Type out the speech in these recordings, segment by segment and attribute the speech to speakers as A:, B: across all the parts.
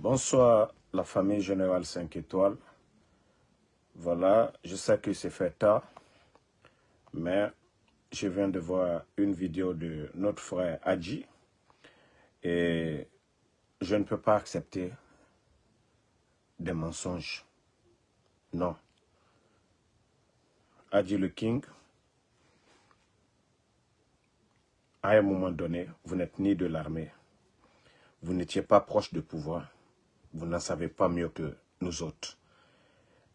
A: Bonsoir la famille Générale 5 étoiles. Voilà, je sais que c'est fait tard, mais je viens de voir une vidéo de notre frère Adji et je ne peux pas accepter des mensonges. Non. Adji le King, à un moment donné, vous n'êtes ni de l'armée, vous n'étiez pas proche du pouvoir, vous n'en savez pas mieux que nous autres.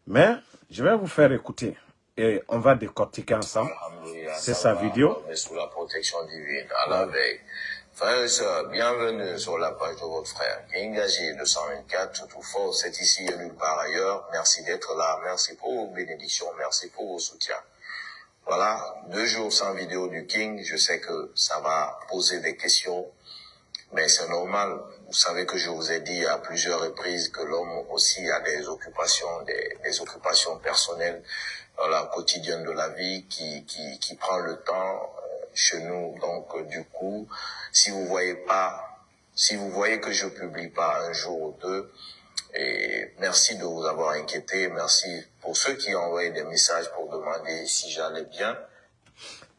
A: Mais je vais vous faire écouter et on va décortiquer ensemble. C'est sa vidéo.
B: Sous la protection divine à la veille. Frères et sœurs, bienvenue sur la page de votre frère. Kingazi 224, tout fort, c'est ici et nulle part ailleurs. Merci d'être là. Merci pour vos bénédictions. Merci pour vos soutiens. Voilà, deux jours sans vidéo du King. Je sais que ça va poser des questions, mais c'est normal. Vous savez que je vous ai dit à plusieurs reprises que l'homme aussi a des occupations, des, occupations personnelles dans la quotidienne de la vie qui, qui, qui prend le temps euh, chez nous. Donc, euh, du coup, si vous voyez pas, si vous voyez que je publie pas un jour ou deux, et merci de vous avoir inquiété. Merci pour ceux qui ont envoyé des messages pour demander si j'allais bien.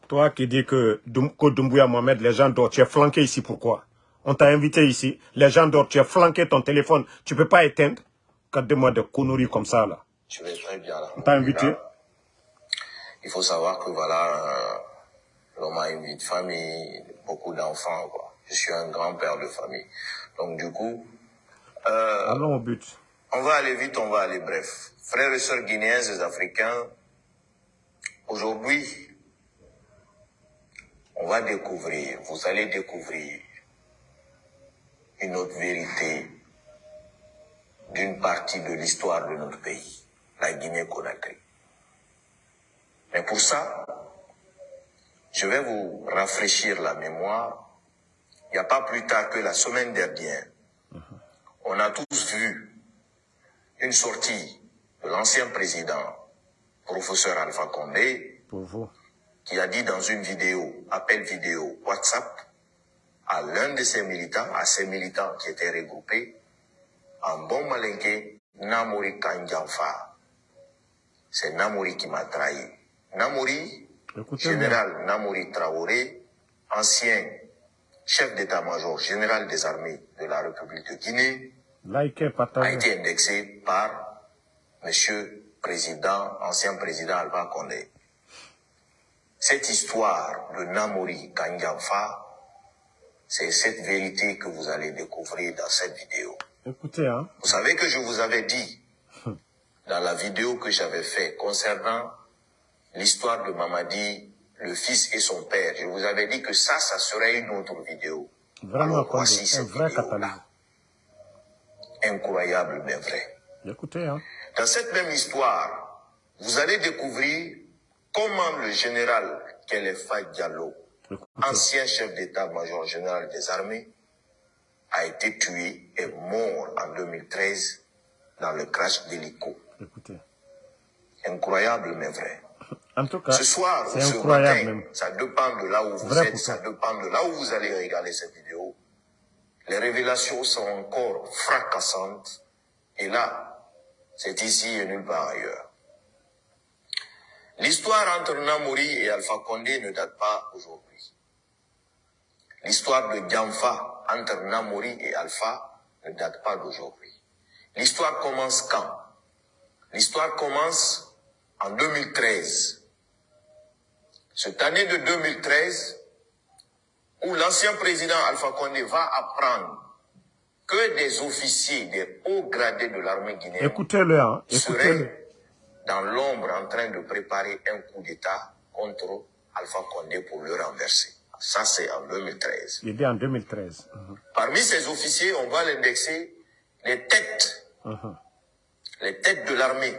A: Toi qui dis que Dum- Doumbouya Mohamed, les gens dorment, tu es flanqué ici, pourquoi? On t'a invité ici, les gens dorment, tu as flanqué ton téléphone, tu peux pas éteindre Regardez-moi des conneries comme ça, là.
B: Je vais très bien là.
A: On t'a invité
B: Il faut savoir que voilà, euh, l'homme a une vie de famille, beaucoup d'enfants, quoi. Je suis un grand-père de famille. Donc du coup, euh,
A: Allons au but.
B: on va aller vite, on va aller bref. Frères et sœurs guinéens et africains, aujourd'hui, on va découvrir, vous allez découvrir une autre vérité d'une partie de l'histoire de notre pays, la Guinée-Conakry. Mais pour ça, je vais vous rafraîchir la mémoire. Il n'y a pas plus tard que la semaine dernière, on a tous vu une sortie de l'ancien président, professeur Alpha Condé,
A: Pour vous.
B: qui a dit dans une vidéo, appel vidéo WhatsApp, à l'un de ses militants, à ses militants qui étaient regroupés, en bon malinqué, Namori Kanjanfa. C'est Namori qui m'a trahi. Namori, général Namori Traoré, ancien chef d'état-major général des armées de la République de Guinée, a été indexé par Monsieur Président, ancien président Alpha Condé. Cette histoire de Namori Kanjanfa, c'est cette vérité que vous allez découvrir dans cette vidéo.
A: Écoutez, hein.
B: Vous savez que je vous avais dit dans la vidéo que j'avais fait concernant l'histoire de Mamadi, le fils et son père. Je vous avais dit que ça, ça serait une autre vidéo.
A: Vraiment,
B: Alors, voici cette
A: vrai catalyseur.
B: Incroyable mais vrai.
A: Écoutez, hein.
B: Dans cette même histoire, vous allez découvrir comment le général Kelefa Diallo. Ancien chef d'état-major général des armées, a été tué et mort en 2013 dans le crash d'hélico.
A: Écoutez.
B: Incroyable mais vrai.
A: En tout cas,
B: Ce soir ou ce matin,
A: même.
B: ça dépend de là où vous êtes, ça dépend de là où vous allez regarder cette vidéo. Les révélations sont encore fracassantes. Et là, c'est ici et nulle part ailleurs. L'histoire entre Namori et Alpha Condé ne date pas aujourd'hui. L'histoire de Djamfa entre Namori et Alpha ne date pas d'aujourd'hui. L'histoire commence quand? L'histoire commence en 2013. Cette année de 2013, où l'ancien président Alpha Condé va apprendre que des officiers, des hauts gradés de l'armée guinéenne
A: Écoutez-le, hein. Écoutez-le.
B: seraient dans l'ombre en train de préparer un coup d'État contre Alpha Condé pour le renverser. Ça, c'est en 2013.
A: Il dit en 2013. Mhm.
B: Parmi ces officiers, on va l'indexer les têtes,
A: Mhm.
B: les têtes de l'armée,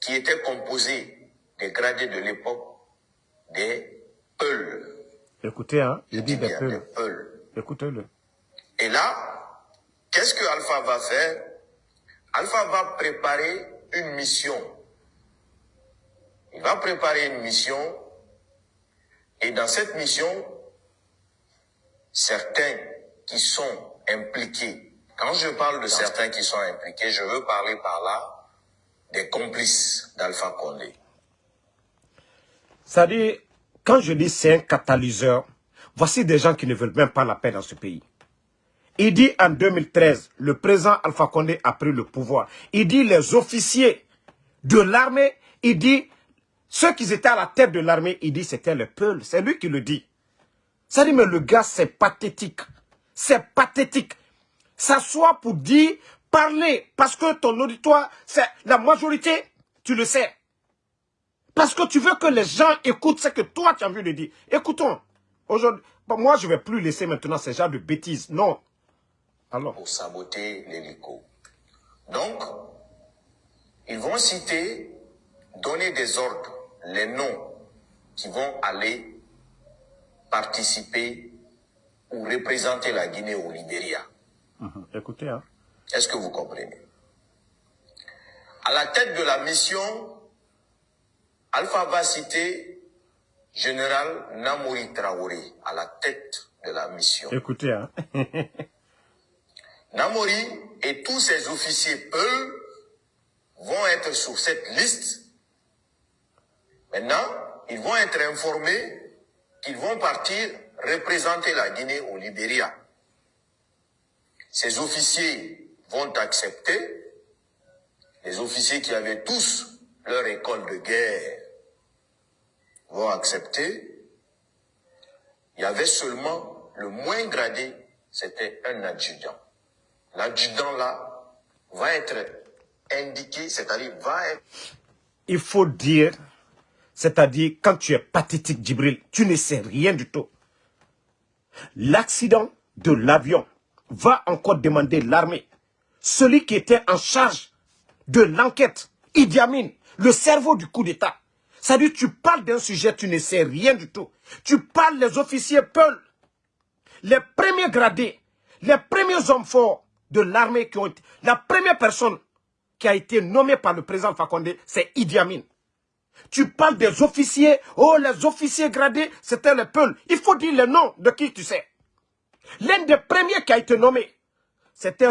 B: qui étaient composées des gradés de l'époque des Peuls.
A: Écoutez, hein.
B: Je
A: Il
B: dis
A: dit des.
B: Peuls.
A: Écoutez-le.
B: Et là, qu'est-ce que Alpha va faire? Alpha va préparer une mission. Il va préparer une mission et dans cette mission, certains qui sont impliqués Quand je parle de certains qui sont impliqués, je veux parler par là des complices d'Alpha Condé.
A: C'est-à-dire, quand je dis c'est un catalyseur, voici des gens qui ne veulent même pas la paix dans ce pays. Il dit en 2013, le président Alpha Condé a pris le pouvoir. Il dit les officiers de l'armée, il dit ceux qui étaient à la tête de l'armée, il dit c'était le peuple. C'est lui qui le dit. Ça dit, mais le gars, c'est pathétique. C'est pathétique. S'asseoir pour dire, parler, parce que ton auditoire, c'est la majorité, tu le sais. Parce que tu veux que les gens écoutent ce que toi tu as envie de dire. Écoutons. Aujourd'hui, moi, je ne vais plus laisser maintenant ces gens de bêtises. Non. Alors?
B: Pour saboter l'hélico. Donc, ils vont citer, donner des ordres, les noms qui vont aller participer ou représenter la Guinée au Libéria.
A: Mhm. Écoutez, hein.
B: Est-ce que vous comprenez? À la tête de la mission, Alpha va citer Général Namouri Traoré à la tête de la mission.
A: Écoutez, hein.
B: Namori et tous ses officiers Peul vont être sur cette liste. Maintenant, ils vont être informés qu'ils vont partir représenter la Guinée au Libéria. Ces officiers vont accepter, les officiers qui avaient tous leur école de guerre vont accepter. Il y avait seulement le moins gradé, c'était un adjudant. L'adjudant là va être indiqué, c'est-à-dire va être...
A: Il faut dire c'est-à-dire, quand tu es pathétique, Djibril, tu ne sais rien du tout. L'accident de l'avion va encore demander l'armée. Celui qui était en charge de l'enquête, Idi Amin, le cerveau du coup d'État. C'est-à-dire, tu parles d'un sujet, tu ne sais rien du tout. Tu parles les officiers Peul, les premiers gradés, les premiers hommes forts de l'armée qui ont été... La première personne qui a été nommée par le président Fakonde, c'est Idi Amin. Tu parles des officiers. Oh, les officiers gradés, c'était le Peul. Il faut dire le nom de qui tu sais. L'un des premiers qui a été nommé, c'était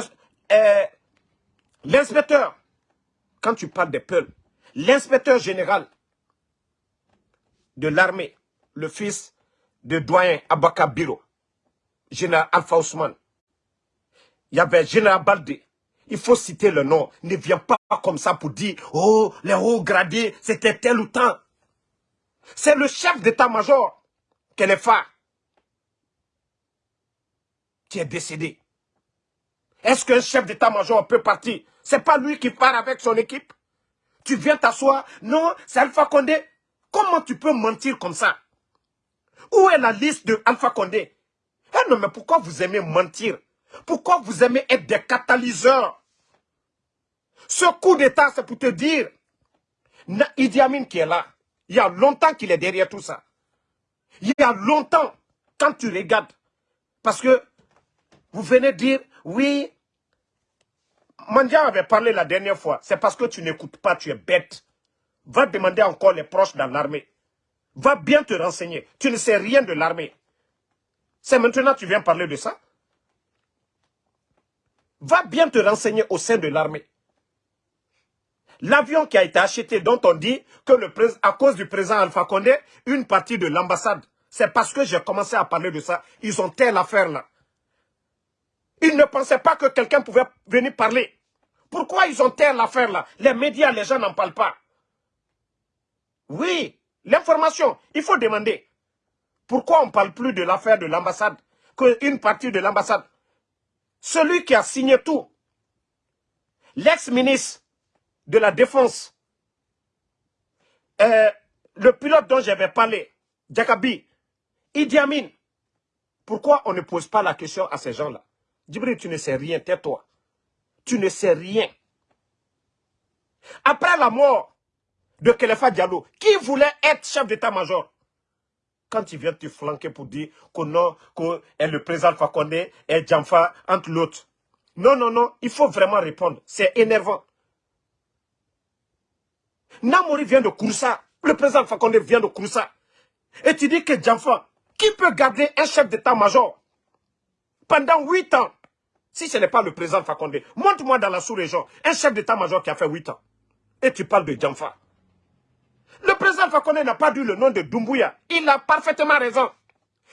A: euh, l'inspecteur. Quand tu parles des Peul, l'inspecteur général de l'armée, le fils de doyen Abaka Biro, général Alpha Ousmane. Il y avait général Baldé, il faut citer le nom. Ne viens pas comme ça pour dire, oh, les hauts gradés, c'était tel ou tel. C'est le chef d'état-major, Kelefa, qui est décédé. Est-ce qu'un chef d'état-major peut partir? C'est pas lui qui part avec son équipe? Tu viens t'asseoir? Non, c'est Alpha Condé. Comment tu peux mentir comme ça? Où est la liste de Alpha Condé? Eh non, mais pourquoi vous aimez mentir? Pourquoi vous aimez être des catalyseurs? Ce coup d'État, c'est pour te dire, Idi Amin qui est là, il y a longtemps qu'il est derrière tout ça. Il y a longtemps, quand tu regardes, parce que vous venez dire, oui, Mandia avait parlé la dernière fois, c'est parce que tu n'écoutes pas, tu es bête. Va demander encore les proches dans l'armée. Va bien te renseigner. Tu ne sais rien de l'armée. C'est maintenant que tu viens parler de ça? Va bien te renseigner au sein de l'armée. L'avion qui a été acheté, dont on dit que le à cause du président Alpha Condé, une partie de l'ambassade, c'est parce que j'ai commencé à parler de ça. Ils ont telle affaire là. Ils ne pensaient pas que quelqu'un pouvait venir parler. Pourquoi ils ont telle affaire là? Les médias, les gens n'en parlent pas. Oui, l'information, il faut demander. Pourquoi on ne parle plus de l'affaire de l'ambassade Qu'une partie de l'ambassade? Celui qui a signé tout, l'ex-ministre de la Défense, euh, le pilote dont j'avais parlé, Jakabi, Idi Amin, pourquoi on ne pose pas la question à ces gens-là? Djibril, tu ne sais rien, tais-toi. Tu ne sais rien. Après la mort de Kelefa Diallo, qui voulait être chef d'état-major? Quand il vient te flanquer pour dire que non, que le président Fakonde est Djamfa entre l'autre. Non, non, non, il faut vraiment répondre. C'est énervant. Namori vient de Kouroussa. Le président Fakonde vient de Kouroussa. Et tu dis que Djamfa, qui peut garder un chef d'état-major pendant huit ans? Si ce n'est pas le président Fakonde, montre-moi dans la sous-région un chef d'état-major qui a fait 8 ans. Et tu parles de Djamfa. Président Fakonde n'a pas dit le nom de Doumbouya. Il a parfaitement raison.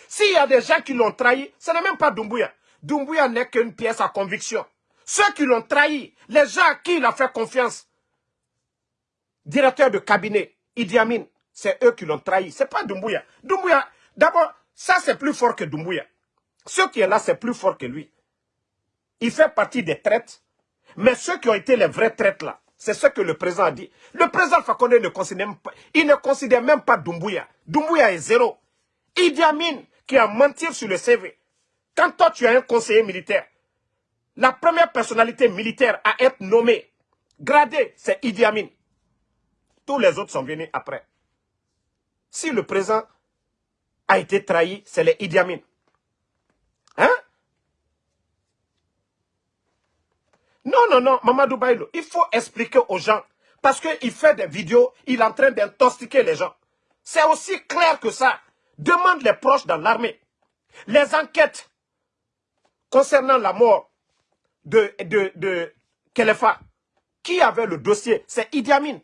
A: S'il y a des gens qui l'ont trahi, ce n'est même pas Doumbouya. Doumbouya n'est qu'une pièce à conviction. Ceux qui l'ont trahi, les gens à qui il a fait confiance, directeur de cabinet, Idi Amin, c'est eux qui l'ont trahi. Ce n'est pas Doumbouya. Doumbouya, d'abord, ça c'est plus fort que Doumbouya. Ce qui est là, c'est plus fort que lui. Il fait partie des traites. Mais ceux qui ont été les vrais traites là, c'est ce que le président a dit. Le président Fakonde ne considère même pas, il ne considère même pas Doumbouya. Doumbouya est zéro. Idi Amin, qui a menti sur le CV. Quand toi tu as un conseiller militaire, la première personnalité militaire à être nommée, gradée, c'est Idi Amin. Tous les autres sont venus après. Si le président a été trahi, c'est les Idi Amin. Hein Non, non, non, Mamadou Baïlo, il faut expliquer aux gens. Parce qu'il fait des vidéos, il est en train d'intoxiquer les gens. C'est aussi clair que ça. Demande les proches dans l'armée. Les enquêtes concernant la mort de, de, Kelefa, qui avait le dossier? C'est Idi Amin.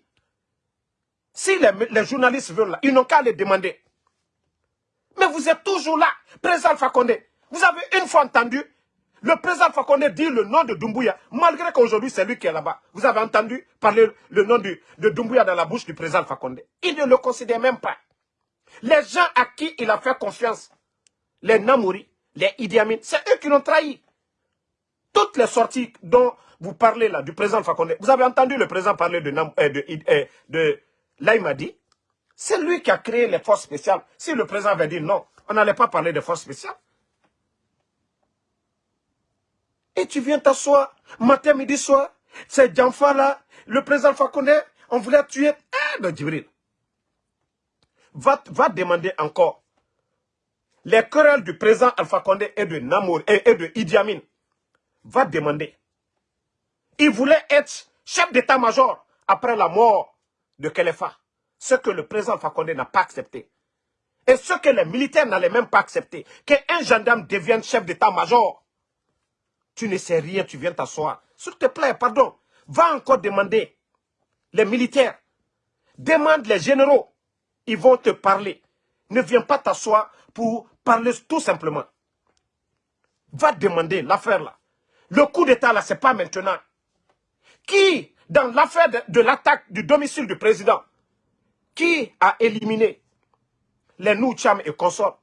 A: Si les, les journalistes veulent, ils n'ont qu'à les demander. Mais vous êtes toujours là, président Fakonde. Vous avez une fois entendu le président Fakonde dit le nom de Doumbouya, malgré qu'aujourd'hui c'est lui qui est là-bas. Vous avez entendu parler le nom de, Doumbouya dans la bouche du président Fakonde. Il ne le considère même pas. Les gens à qui il a fait confiance, les Namouri, les Idi Amin, c'est eux qui l'ont trahi. Toutes les sorties dont vous parlez là, du président Fakonde, vous avez entendu le président parler de, euh, de, euh, de Laïmadi? C'est lui qui a créé les forces spéciales. Si le président avait dit non, on n'allait pas parler de forces spéciales. Et tu viens t'asseoir, matin, midi, soir. C'est Djanfa là, le président Fakonde, on voulait tuer. Eh, ben, Djibril. Va, demander encore. Les querelles du président Alpha Condé et de Namour et, de Idi Amin. Va demander. Il voulait être chef d'état-major après la mort de Kelefa. Ce que le président Alpha Condé n'a pas accepté. Et ce que les militaires n'allaient même pas accepter. Qu'un gendarme devienne chef d'état-major. Tu ne sais rien, tu viens t'asseoir. S'il te plaît, pardon. Va encore demander. Les militaires. Demande les généraux. Ils vont te parler. Ne viens pas t'asseoir pour parler tout simplement. Va demander l'affaire là. Le coup d'état là, ce n'est pas maintenant. Qui, dans l'affaire de, l'attaque du domicile du président, qui a éliminé les Noucham et consorts?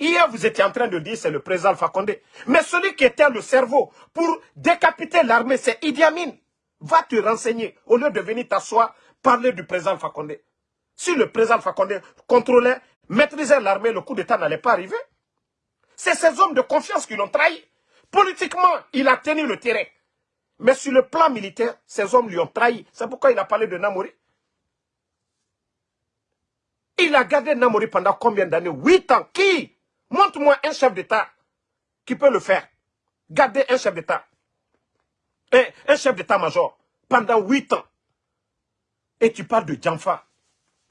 A: Hier, vous étiez en train de dire c'est le président Alpha Condé. Mais celui qui était le cerveau pour décapiter l'armée, c'est Idi Amin. Va te renseigner au lieu de venir t'asseoir, parler du président Alpha Condé. Si le président Alpha Condé contrôlait, maîtrisait l'armée, le coup d'État n'allait pas arriver. C'est ces hommes de confiance qui l'ont trahi. Politiquement, il a tenu le terrain. Mais sur le plan militaire, ces hommes lui ont trahi. C'est pourquoi il a parlé de Namori. Il a gardé Namori pendant combien d'années? Huit ans. Qui? Montre-moi un chef d'État qui peut le faire. Garder un chef d'État. Un chef d'État-major pendant huit ans. Et tu parles de Djanfa.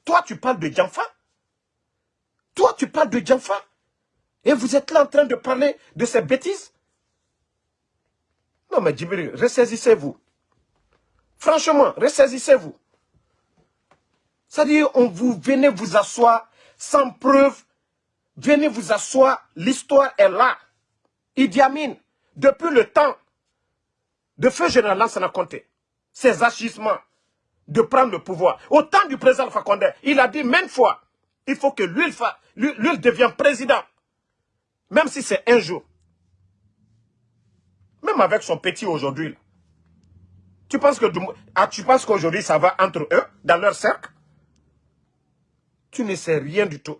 A: Toi, tu parles de Djanfa. Toi, tu parles de Djanfa. Et vous êtes là en train de parler de ces bêtises. Non, mais Djibril, ressaisissez-vous. Franchement, ressaisissez-vous. C'est-à-dire, on vous venez vous asseoir sans preuve Venez vous asseoir, l'histoire est là. Idi Amin, depuis le temps de feu général Lansana Conté, ses agissements de prendre le pouvoir. Au temps du président Fakonde, il a dit maintes fois, il faut que lui, devienne président. Même si c'est un jour. Même avec son petit aujourd'hui. Tu penses que ah, tu penses qu'aujourd'hui ça va entre eux, dans leur cercle? Tu ne sais rien du tout.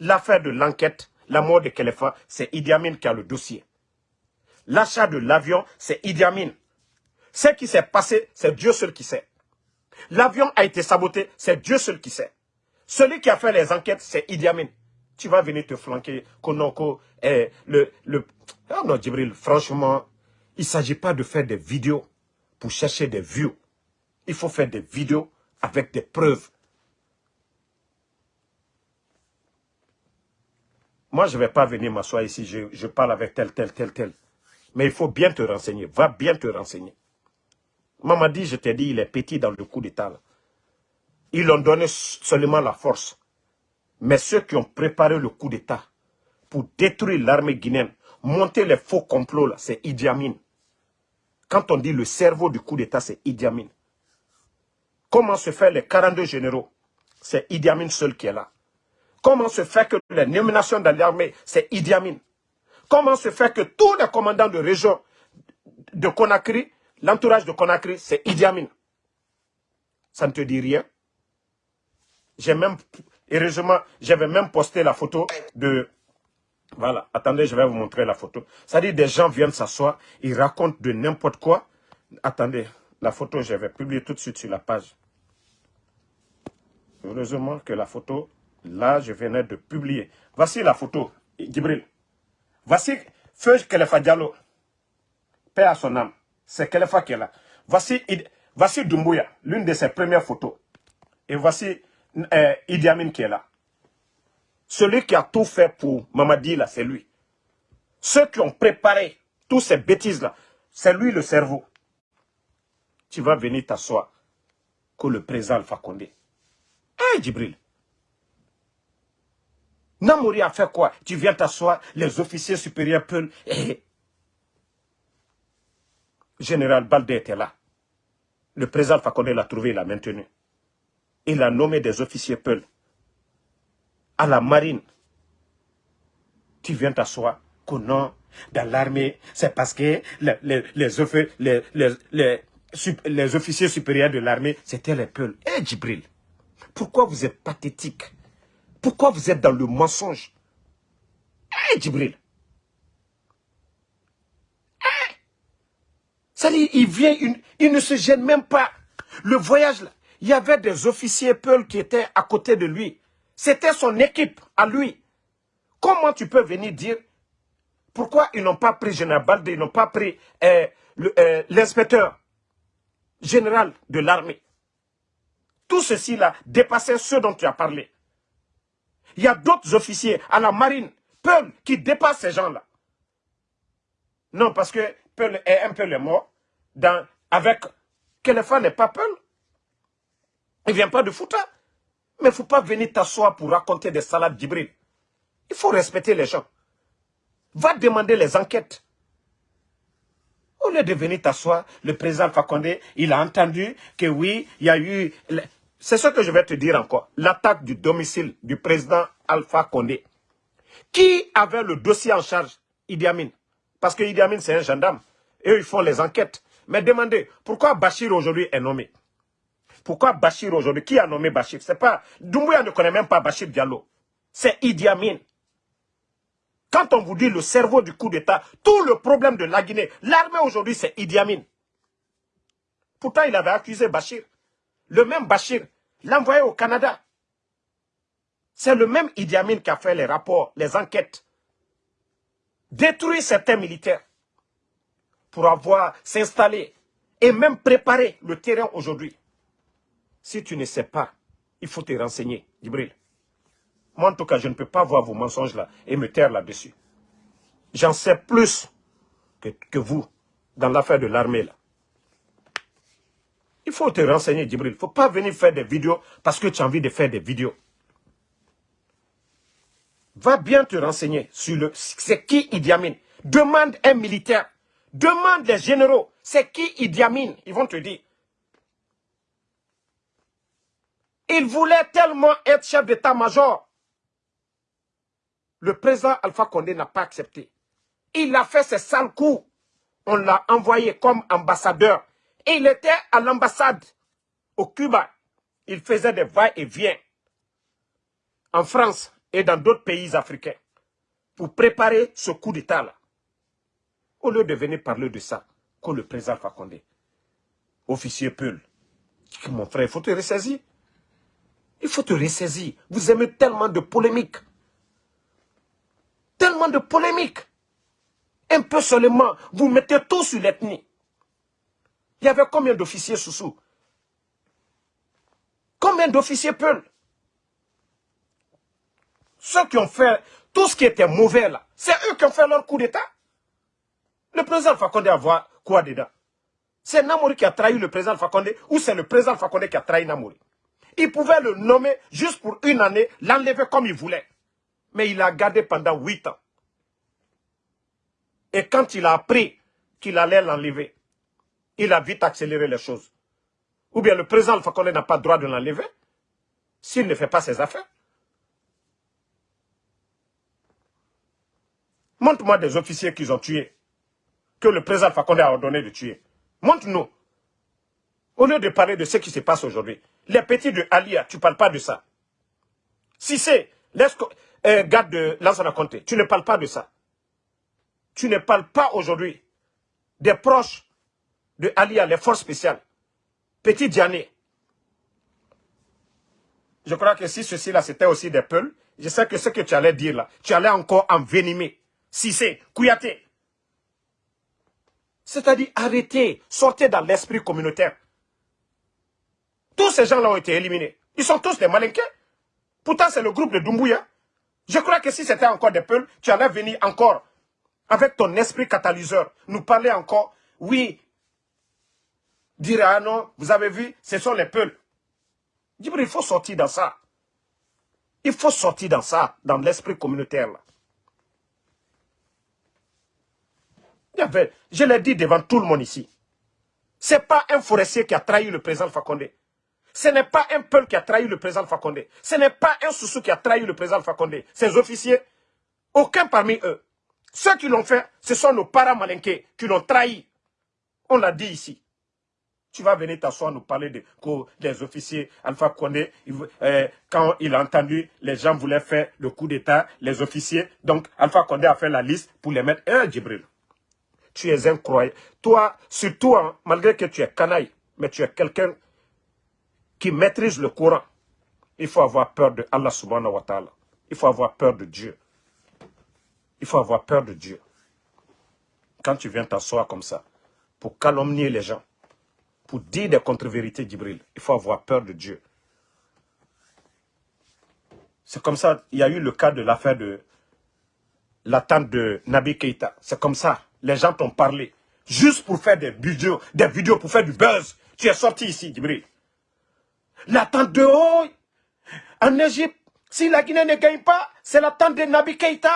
A: L'affaire de l'enquête, la mort de Kelefa, c'est Idi Amin qui a le dossier. L'achat de l'avion, c'est Idi Amin. Ce qui s'est passé, c'est Dieu seul qui sait. L'avion a été saboté, c'est Dieu seul qui sait. Celui qui a fait les enquêtes, c'est Idi Amin. Tu vas venir te flanquer, Konoko, le... le... Oh non, Djibril, franchement, il ne s'agit pas de faire des vidéos pour chercher des vues. Il faut faire des vidéos avec des preuves. Moi, je ne vais pas venir m'asseoir ici, je, parle avec tel, tel, tel, tel. Mais il faut bien te renseigner. Va bien te renseigner. Mamadi, je t'ai dit, il est petit dans le coup d'État. Ils ont donné seulement la force. Mais ceux qui ont préparé le coup d'État pour détruire l'armée guinéenne, monter les faux complots, c'est Idi Amin. Quand on dit le cerveau du coup d'État, c'est Idi Amin. Comment se fait les 42 généraux? C'est Idi Amin seul qui est là. Comment se fait que les nominations dans l'armée, c'est Idi Amin Comment se fait que tous les commandants de région de Conakry, l'entourage de Conakry, c'est Idi Amin Ça ne te dit rien? J'ai même, heureusement, j'avais même posté la photo de... Voilà, attendez, je vais vous montrer la photo. Ça dit, des gens viennent s'asseoir, ils racontent de n'importe quoi. Attendez, la photo, je vais publier tout de suite sur la page. Heureusement que la photo, là, je venais de publier. Voici la photo, Gibril. Voici Feu Kelefa Diallo. Paix à son âme. C'est Kelefa qui est là. Voici, voici Dumbuya, l'une de ses premières photos. Et voici euh, Idi Amin qui est là. Celui qui a tout fait pour Mamadi, là, c'est lui. Ceux qui ont préparé toutes ces bêtises-là, c'est lui le cerveau. Tu vas venir t'asseoir que le président Alpha Condé. Hé, Djibril, Namouri a fait quoi? Tu viens t'asseoir, les officiers supérieurs peuvent... Eh. Général Baldé était là. Le président Fakonde l'a trouvé, il l'a maintenu. Il a nommé des officiers Peul. À la marine. Tu viens t'asseoir que non, dans l'armée, c'est parce que les, officiers supérieurs de l'armée, c'était les Peuls. Eh, Djibril, pourquoi vous êtes pathétique? Pourquoi vous êtes dans le mensonge? Eh, Djibril Ça dit, il vient, il, ne se gêne même pas. Le voyage, là, il y avait des officiers Peul qui étaient à côté de lui. C'était son équipe, à lui. Comment tu peux venir dire pourquoi ils n'ont pas pris Général Baldé, ils n'ont pas pris euh, euh, l'inspecteur général de l'armée? Tout ceci-là dépassait ce dont tu as parlé. Il y a d'autres officiers à la marine, Peul, qui dépassent ces gens-là. Non, parce que Peul est un peu le mort. Avec Kéléfa n'est pas Peul. Il ne vient pas de Fouta. Mais il ne faut pas venir t'asseoir pour raconter des salades d'hybride. Il faut respecter les gens. Va demander les enquêtes. Au lieu de venir t'asseoir, le président Fakonde, il a entendu que oui, il y a eu... C'est ce que je vais te dire encore. L'attaque du domicile du président Alpha Condé. Qui avait le dossier en charge? Idi Amin Parce que Idi Amin, c'est un gendarme. Et eux, ils font les enquêtes. Mais demandez, pourquoi Bachir aujourd'hui est nommé? Pourquoi Bachir aujourd'hui Qui a nommé Bachir? C'est pas... Doumbouya ne connaît même pas Bachir Diallo. C'est Idi Amin. Quand on vous dit le cerveau du coup d'État, tout le problème de la Guinée, l'armée aujourd'hui, c'est Idi Amin. Pourtant, il avait accusé Bachir. Le même Bachir l'a envoyé au Canada. C'est le même Idi Amin qui a fait les rapports, les enquêtes. Détruire certains militaires pour avoir s'installer et même préparer le terrain aujourd'hui. Si tu ne sais pas, il faut te renseigner, Gibril. Moi, en tout cas, je ne peux pas voir vos mensonges là et me taire là-dessus. J'en sais plus que, que vous dans l'affaire de l'armée là. Il faut te renseigner, Djibril. Il ne faut pas venir faire des vidéos parce que tu as envie de faire des vidéos. Va bien te renseigner sur le... C'est qui Idi Amin Demande un militaire. Demande les généraux. C'est qui Idi Amin? Ils vont te dire. Il voulait tellement être chef d'état-major. Le président Alpha Condé n'a pas accepté. Il a fait ses sales coups. On l'a envoyé comme ambassadeur il était à l'ambassade au Cuba. Il faisait des va-et-vient en France et dans d'autres pays africains pour préparer ce coup d'État-là. Au lieu de venir parler de ça, que le président Fakonde, officier Peul, mon frère, il faut te ressaisir. Il faut te ressaisir. Vous aimez tellement de polémiques. Tellement de polémiques. Un peu seulement, vous mettez tout sur l'ethnie. Il y avait combien d'officiers sous Combien d'officiers Peul Ceux qui ont fait tout ce qui était mauvais là, c'est eux qui ont fait leur coup d'État. Le président Fakonde a quoi dedans? C'est Namouri qui a trahi le président Fakonde ou c'est le président Fakonde qui a trahi Namouri Il pouvait le nommer juste pour une année, l'enlever comme il voulait. Mais il a gardé pendant huit ans. Et quand il a appris qu'il allait l'enlever, il a vite accéléré les choses. Ou bien le président Fakonde n'a pas le droit de l'enlever s'il ne fait pas ses affaires. Montre-moi des officiers qu'ils ont tués, que le président Fakonde a ordonné de tuer. Montre-nous. Au lieu de parler de ce qui se passe aujourd'hui, les petits de Alia, tu ne parles pas de ça. Si c'est euh, garde de Lansana Conté, tu ne parles pas de ça. Tu ne parles pas aujourd'hui des proches de Alia, les forces spéciales. Petit Diané. Je crois que si ceci-là, c'était aussi des peuls, je sais que ce que tu allais dire là, tu allais encore envenimer. Sissé, Kouyaté. C'est-à-dire arrêtez, sortez dans l'esprit communautaire. Tous ces gens-là ont été éliminés. Ils sont tous des malinqués. Pourtant, c'est le groupe de Doumbouya. Je crois que si c'était encore des peuples, tu allais venir encore avec ton esprit catalyseur, nous parler encore, oui, dire ah non, vous avez vu, ce sont les peuples. il faut sortir dans ça. Il faut sortir dans ça, dans l'esprit communautaire. Je l'ai dit devant tout le monde ici. Ce n'est pas un forestier qui a trahi le président Fakonde. Ce n'est pas un peuple qui a trahi le président Fakonde. Ce n'est pas un soussou qui a trahi le président Fakonde. Ces officiers, aucun parmi eux. Ceux qui l'ont fait, ce sont nos parents malinqués qui l'ont trahi. On l'a dit ici. Tu vas venir t'asseoir nous parler de que les officiers Alpha Condé, euh, quand il a entendu les gens voulaient faire le coup d'État, les officiers, donc Alpha Condé a fait la liste pour les mettre. un Djibril, tu es incroyable. Toi, surtout, hein, malgré que tu es canaille, mais tu es quelqu'un qui maîtrise le Coran. Il faut avoir peur de Allah subhanahu wa ta'ala. Il faut avoir peur de Dieu. Il faut avoir peur de Dieu. Quand tu viens t'asseoir comme ça, pour calomnier les gens, pour dire des contre-vérités d'Ibril, il faut avoir peur de Dieu. C'est comme ça, il y a eu le cas de l'affaire de l'attente de Nabi Keita. C'est comme ça les gens t'ont parlé. Juste pour faire des vidéos, des vidéos pour faire du buzz. Tu es sorti ici, Djibril. L'attente de haut, en Égypte, si la Guinée ne gagne pas, c'est l'attente de Nabi Keita.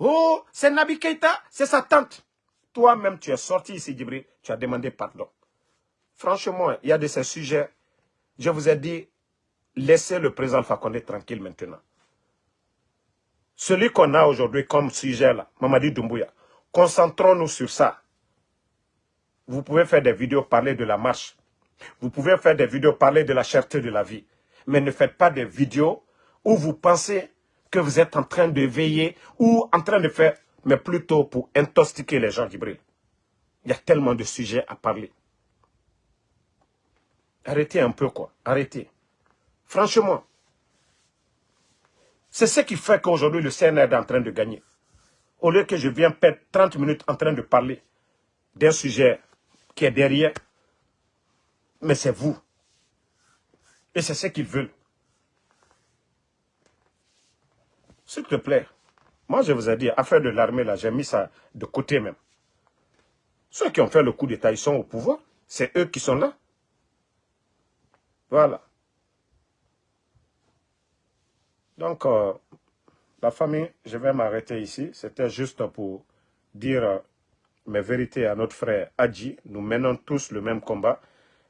A: Oh, c'est Nabi Keita, c'est sa tante. Toi-même, tu es sorti ici, Djibril, tu as demandé pardon. Franchement, il y a de ces sujets, je vous ai dit, laissez le président Fakonde tranquille maintenant. Celui qu'on a aujourd'hui comme sujet là, Mamadi Doumbouya, Concentrons-nous sur ça. Vous pouvez faire des vidéos parler de la marche. Vous pouvez faire des vidéos parler de la cherté de la vie. Mais ne faites pas des vidéos où vous pensez que vous êtes en train de veiller ou en train de faire, mais plutôt pour intoxiquer les gens d'Ibril. Il y a tellement de sujets à parler. Arrêtez un peu quoi, arrêtez. Franchement, c'est ce qui fait qu'aujourd'hui le CNR est en train de gagner au lieu que je vienne perdre 30 minutes en train de parler d'un sujet qui est derrière, mais c'est vous. Et c'est ce qu'ils veulent. S'il te plaît, moi je vous ai dit, affaire de l'armée, là, j'ai mis ça de côté même. Ceux qui ont fait le coup d'État, ils sont au pouvoir. C'est eux qui sont là. Voilà. Donc, euh, la famille, je vais m'arrêter ici. C'était juste pour dire euh, mes vérités à notre frère Adji. Nous menons tous le même combat.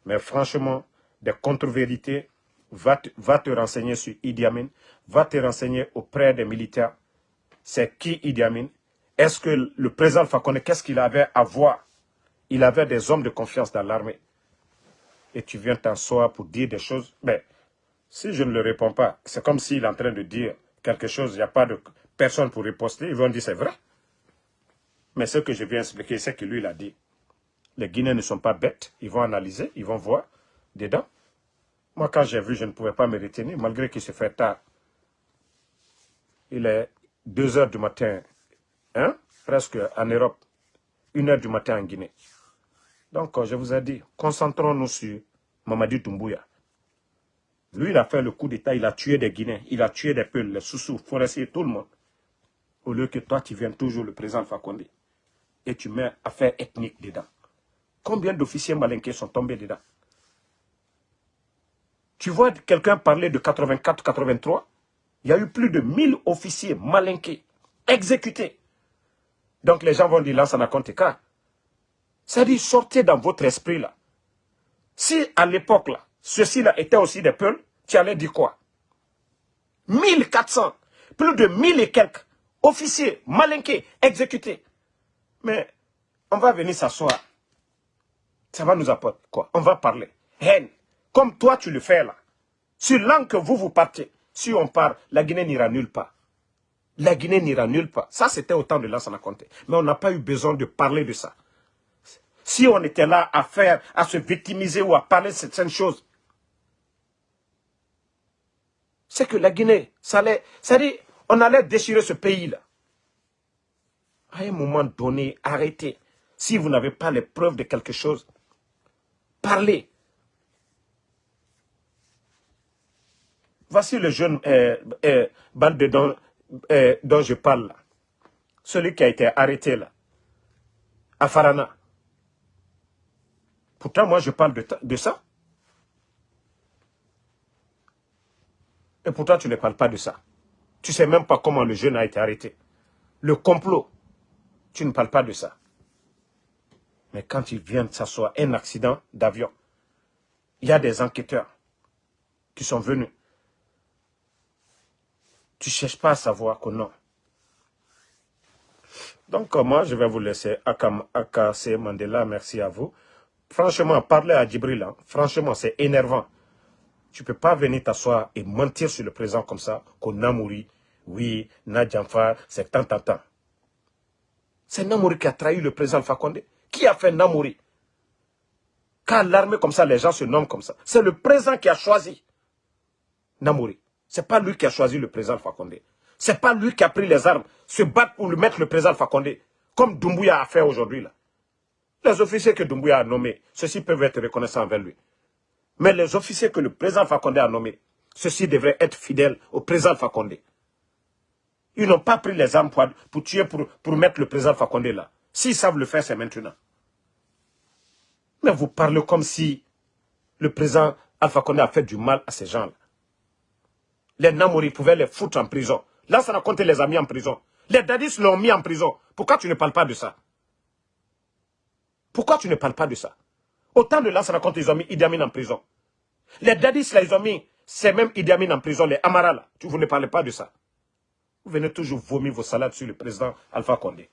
A: Mais franchement, des contre-vérités, va, te renseigner sur Idi Amin, va te renseigner auprès des militaires. C'est qui Idi Amin? Est-ce que le président Fakone, qu'est-ce qu'il avait à voir? Il avait des hommes de confiance dans l'armée. Et tu viens t'asseoir pour dire des choses. Mais si je ne le réponds pas, c'est comme s'il est en train de dire quelque chose, il n'y a pas de personne pour riposter, ils vont dire c'est vrai. Mais ce que je viens expliquer, c'est que lui, il a dit. Les Guinéens ne sont pas bêtes, ils vont analyser, ils vont voir dedans. Moi, quand j'ai vu, je ne pouvais pas me retenir, malgré qu'il se fait tard. Il est 2 heures du matin, hein, presque en Europe, 1 heure du matin en Guinée. Donc, je vous ai dit, concentrons-nous sur Mamadi Doumbouya. Lui, il a fait le coup d'État, il a tué des Guinéens, il a tué des peuples, les sous-sous, forestiers, tout le monde. Au lieu que toi, tu viennes toujours le président Fakonde. et tu mets affaires ethniques dedans. Combien d'officiers malinqués sont tombés dedans? Tu vois quelqu'un parler de 84-83 Il y a eu plus de 1000 officiers malinqués, exécutés. Donc les gens vont dire, là, ça n'a compté qu'à. Dit, sortez dans votre esprit là. Si à l'époque là, ceux-ci-là étaient aussi des peuples, tu allais dire quoi? 1400, plus de 1000 et quelques officiers malinqués, exécutés. Mais on va venir s'asseoir. Ça va nous apporter quoi? On va parler. Haine. Comme toi tu le fais là. Sur l'an que vous vous partez, si on part, la Guinée n'ira nulle part. La Guinée n'ira nulle part. Ça, c'était au temps de Lansana Conté. Mais on n'a pas eu besoin de parler de ça. Si on était là à faire, à se victimiser ou à parler de certaines choses, c'est que la Guinée, ça allait, ça on allait déchirer ce pays-là. À un moment donné, arrêtez. Si vous n'avez pas les preuves de quelque chose, parlez. Voici le jeune euh, euh, bande dont, euh, dont je parle. Celui qui a été arrêté là. À Farana. Pourtant, moi, je parle de, ça. Et pourtant, tu ne parles pas de ça. Tu ne sais même pas comment le jeune a été arrêté. Le complot, tu ne parles pas de ça. Mais quand il vient de s'asseoir, un accident d'avion, il y a des enquêteurs qui sont venus. Tu ne cherches pas à savoir que non. Donc, moi, je vais vous laisser. Akase Mandela, merci à vous. Franchement, parler à Djibril, hein, franchement, c'est énervant. Tu ne peux pas venir t'asseoir et mentir sur le présent comme ça, qu'on Namouri, oui, Nadjamfa, c'est tant, tant, tant. C'est Namouri qui a trahi le président Fakonde. Qui a fait Namouri Car l'armée comme ça, les gens se nomment comme ça. C'est le président qui a choisi Namouri. C'est pas lui qui a choisi le président Fakonde. C'est pas lui qui a pris les armes, se battre pour le mettre le président Fakonde, comme Doumbouya a fait aujourd'hui là. Les officiers que Doumbouya a nommés, ceux-ci peuvent être reconnaissants envers lui. Mais les officiers que le président Fakonde a nommés, ceux-ci devraient être fidèles au président Fakonde. Ils n'ont pas pris les armes pour, tuer, pour, mettre le président Fakonde là. S'ils savent le faire, c'est maintenant. Mais vous parlez comme si le président Alpha Condé a fait du mal à ces gens-là. Les Namori pouvaient les foutre en prison. Là, ça raconte les amis en prison. Les Dadis l'ont mis en prison. Pourquoi tu ne parles pas de ça? Pourquoi tu ne parles pas de ça? Autant de ça raconte ils ont mis Idi Amin en prison. Les Dadis, là, ils ont mis ces mêmes Idi Amin en prison, les Amara, là. Vous ne parlez pas de ça. Vous venez toujours vomir vos salades sur le président Alpha Condé.